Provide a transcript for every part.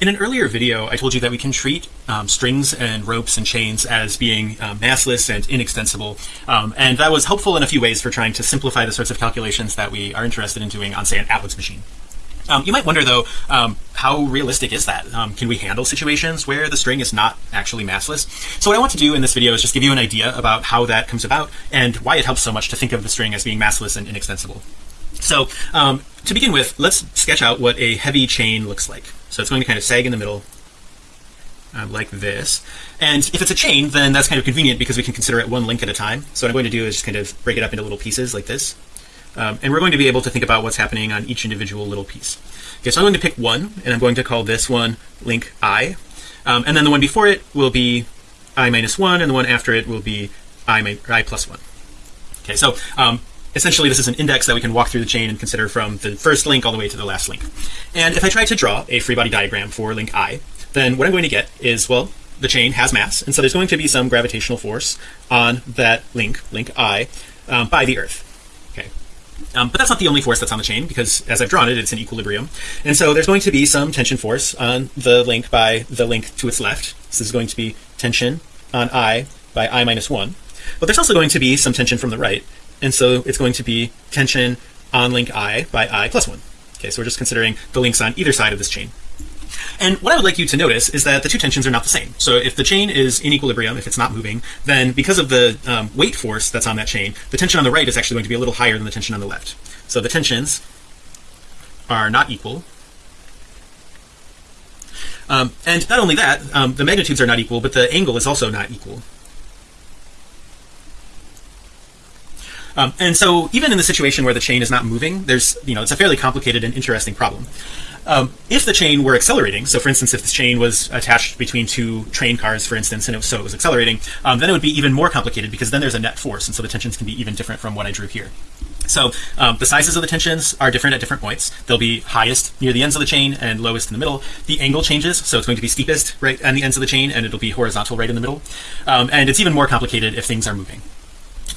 In an earlier video, I told you that we can treat um, strings and ropes and chains as being um, massless and inextensible. Um, and that was helpful in a few ways for trying to simplify the sorts of calculations that we are interested in doing on, say, an Atwood machine. Um, you might wonder, though, um, how realistic is that? Can we handle situations where the string is not actually massless? So what I want to do in this video is just give you an idea about how that comes about and why it helps so much to think of the string as being massless and inextensible. So um, to begin with, let's sketch out what a heavy chain looks like. So it's going to kind of sag in the middle uh, like this. And if it's a chain, then that's kind of convenient because we can consider it one link at a time. So what I'm going to do is just kind of break it up into little pieces like this. Um, and we're going to be able to think about what's happening on each individual little piece. Okay, so I'm going to pick one, and I'm going to call this one link i. Um, and then the one before it will be i minus 1, and the one after it will be i, I plus 1. Okay, so um, essentially this is an index that we can walk through the chain and consider from the first link all the way to the last link. And if I try to draw a free body diagram for link i, then what I'm going to get is, well, the chain has mass, and so there's going to be some gravitational force on that link, link i, um, by the Earth. Okay, um, but that's not the only force that's on the chain because as I've drawn it, it's in equilibrium. And so there's going to be some tension force on the link by the link to its left. so This is going to be tension on i by i minus 1. But there's also going to be some tension from the right and so it's going to be tension on link i by i plus 1 okay so we're just considering the links on either side of this chain. And what I would like you to notice is that the two tensions are not the same. So if the chain is in equilibrium if it's not moving then because of the um, weight force that's on that chain the tension on the right is actually going to be a little higher than the tension on the left. So the tensions are not equal. Um, and not only that um, the magnitudes are not equal but the angle is also not equal Um, and so even in the situation where the chain is not moving, there's, you know, it's a fairly complicated and interesting problem. Um, if the chain were accelerating, so for instance, if this chain was attached between two train cars, for instance, and it was, so it was accelerating, um, then it would be even more complicated because then there's a net force. And so the tensions can be even different from what I drew here. So um, the sizes of the tensions are different at different points. They'll be highest near the ends of the chain and lowest in the middle. The angle changes, so it's going to be steepest right on the ends of the chain, and it'll be horizontal right in the middle. Um, and it's even more complicated if things are moving.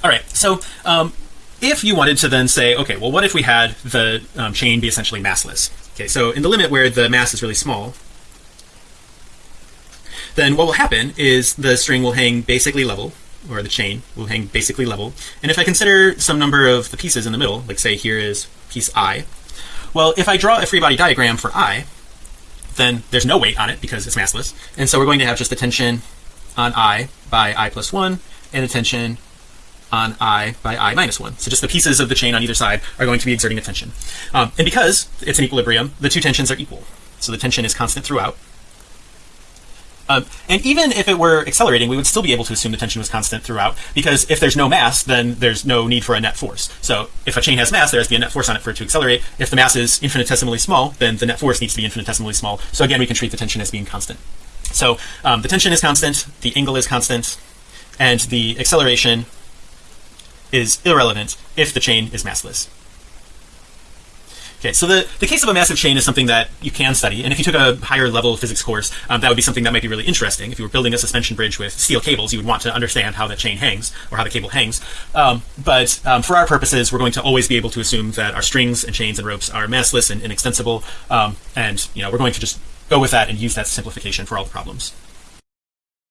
All right, so um, if you wanted to then say, okay, well, what if we had the um, chain be essentially massless? Okay, so in the limit where the mass is really small, then what will happen is the string will hang basically level, or the chain will hang basically level. And if I consider some number of the pieces in the middle, like say here is piece i, well, if I draw a free body diagram for i, then there's no weight on it because it's massless. And so we're going to have just the tension on i by i plus 1 and a tension on i by i minus 1 so just the pieces of the chain on either side are going to be exerting a tension. Um, and because it's an equilibrium the two tensions are equal. So the tension is constant throughout. Um, and even if it were accelerating we would still be able to assume the tension was constant throughout because if there's no mass then there's no need for a net force. So if a chain has mass there has to be a net force on it for it to accelerate. If the mass is infinitesimally small then the net force needs to be infinitesimally small. So again we can treat the tension as being constant. So um, the tension is constant the angle is constant and the acceleration is irrelevant if the chain is massless. Okay, so the, the case of a massive chain is something that you can study. And if you took a higher level physics course, um, that would be something that might be really interesting. If you were building a suspension bridge with steel cables, you would want to understand how that chain hangs or how the cable hangs. Um, but um, for our purposes, we're going to always be able to assume that our strings and chains and ropes are massless and inextensible. Um, and, you know, we're going to just go with that and use that simplification for all the problems.